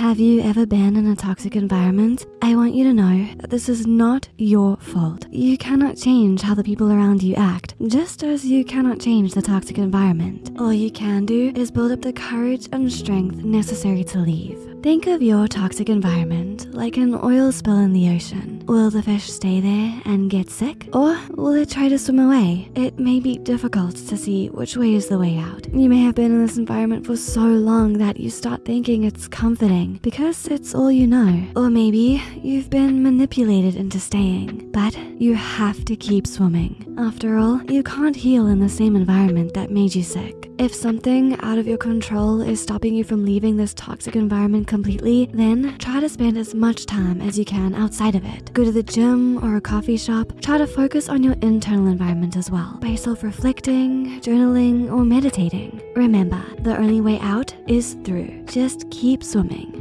Have you ever been in a toxic environment? I want you to know that this is not your fault. You cannot change how the people around you act, just as you cannot change the toxic environment. All you can do is build up the courage and strength necessary to leave. Think of your toxic environment like an oil spill in the ocean. Will the fish stay there and get sick? Or will it try to swim away? It may be difficult to see which way is the way out. You may have been in this environment for so long that you start thinking it's comforting because it's all you know. Or maybe you've been manipulated into staying, but you have to keep swimming. After all, you can't heal in the same environment that made you sick. If something out of your control is stopping you from leaving this toxic environment completely, then try to spend as much time as you can outside of it. Go to the gym or a coffee shop. Try to focus on your internal environment as well by self-reflecting, journaling, or meditating. Remember, the only way out is through. Just keep swimming.